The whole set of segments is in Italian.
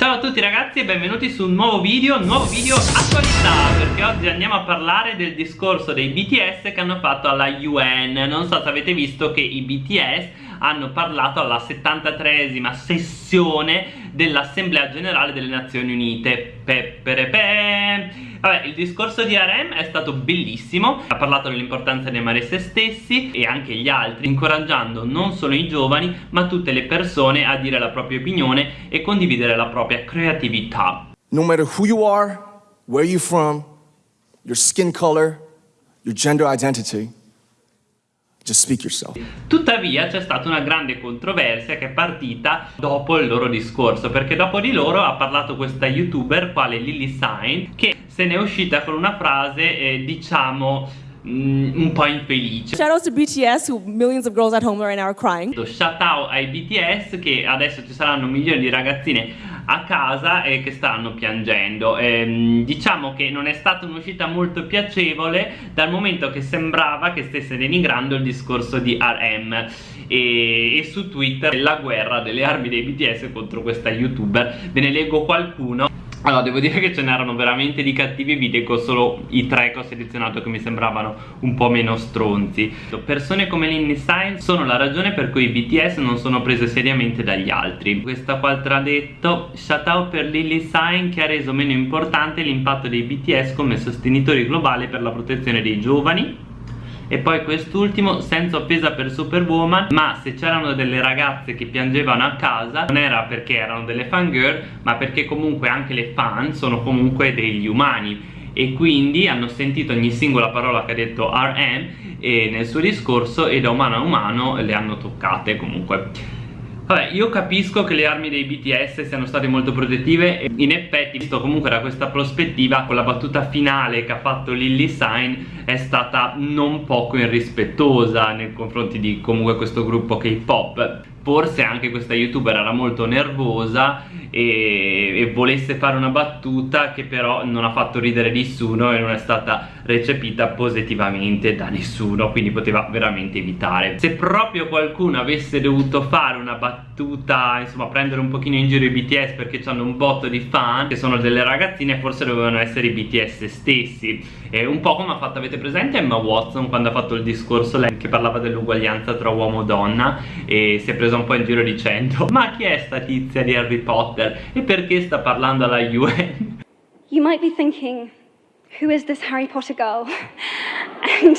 Ciao a tutti ragazzi e benvenuti su un nuovo video, nuovo video attualità perché oggi andiamo a parlare del discorso dei BTS che hanno fatto alla UN non so se avete visto che i BTS hanno parlato alla 73esima sessione dell'Assemblea Generale delle Nazioni Unite Peperepe Vabbè, il discorso di RM è stato bellissimo, ha parlato dell'importanza di amare se stessi e anche gli altri, incoraggiando non solo i giovani ma tutte le persone a dire la propria opinione e condividere la propria creatività. No matter who you are, where you're from, your skin color, your gender identity. Tuttavia c'è stata una grande controversia che è partita dopo il loro discorso perché dopo di loro ha parlato questa youtuber quale Lily Sain che se ne è uscita con una frase eh, diciamo un po' infelice. Shout out to BTS who millions of girls at home right now are crying. Shout out ai BTS che adesso ci saranno milioni di ragazzine a casa e che stanno piangendo. Ehm, diciamo che non è stata un'uscita molto piacevole dal momento che sembrava che stesse denigrando il discorso di RM e, e su Twitter la guerra delle armi dei BTS contro questa youtuber. Ve ne leggo qualcuno allora devo dire che ce n'erano veramente di cattivi vi dico solo i tre che ho selezionato che mi sembravano un po' meno stronzi. Persone come Lindy Stein sono la ragione per cui i BTS non sono prese seriamente dagli altri. Questa qua ha detto shout out per Lily Stein che ha reso meno importante l'impatto dei BTS come sostenitori globali per la protezione dei giovani e poi quest'ultimo senza offesa per Superwoman ma se c'erano delle ragazze che piangevano a casa non era perché erano delle fangirl ma perché comunque anche le fan sono comunque degli umani. E quindi hanno sentito ogni singola parola che ha detto RM e nel suo discorso e da umano a umano le hanno toccate comunque Vabbè, io capisco che le armi dei BTS siano state molto protettive e in effetti, visto comunque da questa prospettiva, con la battuta finale che ha fatto Lily Sign è stata non poco irrispettosa nei confronti di comunque questo gruppo K-pop. Forse anche questa youtuber era molto nervosa e, e, volesse fare una battuta che però non ha fatto ridere nessuno e non è stata recepita positivamente da nessuno quindi poteva veramente evitare. Se proprio qualcuno avesse dovuto fare una battuta insomma prendere un pochino in giro i BTS perché hanno un botto di fan che sono delle ragazzine forse dovevano essere i BTS stessi. E un po' come ha fatto avete presente Emma Watson quando ha fatto il discorso lei che parlava dell'uguaglianza tra uomo e donna e si è presa un po' in giro dicendo ma chi è sta tizia di Harry Potter e perché sta parlando alla UN? You might be thinking who is this Harry Potter girl? And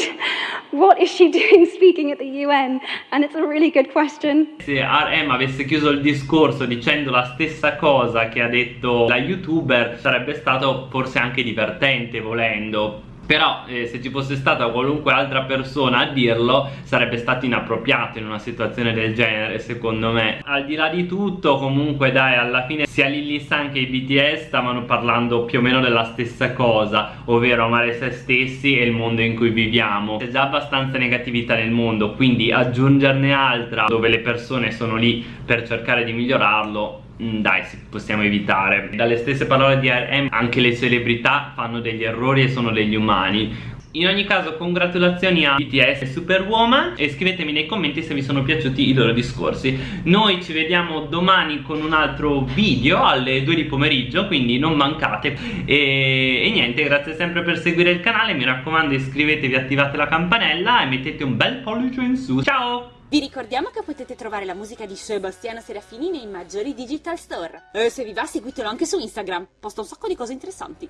what is she doing speaking at the UN? And it's a really good question. Se RM avesse chiuso il discorso dicendo la stessa cosa che ha detto la youtuber sarebbe stato forse anche divertente volendo però eh, se ci fosse stata qualunque altra persona a dirlo sarebbe stato inappropriato in una situazione del genere secondo me. Al di là di tutto comunque dai alla fine sia Lily San che i BTS stavano parlando più o meno della stessa cosa ovvero amare se stessi e il mondo in cui viviamo. C'è già abbastanza negatività nel mondo quindi aggiungerne altra dove le persone sono lì per cercare di migliorarlo dai possiamo evitare. Dalle stesse parole di RM anche le celebrità fanno degli errori e sono degli umani in ogni caso congratulazioni a BTS e Superwoman e scrivetemi nei commenti se vi sono piaciuti i loro discorsi Noi ci vediamo domani con un altro video alle 2 di pomeriggio quindi non mancate e, e niente grazie sempre per seguire il canale mi raccomando iscrivetevi attivate la campanella e mettete un bel pollice in su Ciao! Vi ricordiamo che potete trovare la musica di Sebastiano Serafini nei maggiori digital store. E se vi va seguitelo anche su Instagram, posta un sacco di cose interessanti.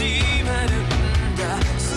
하지만 운다.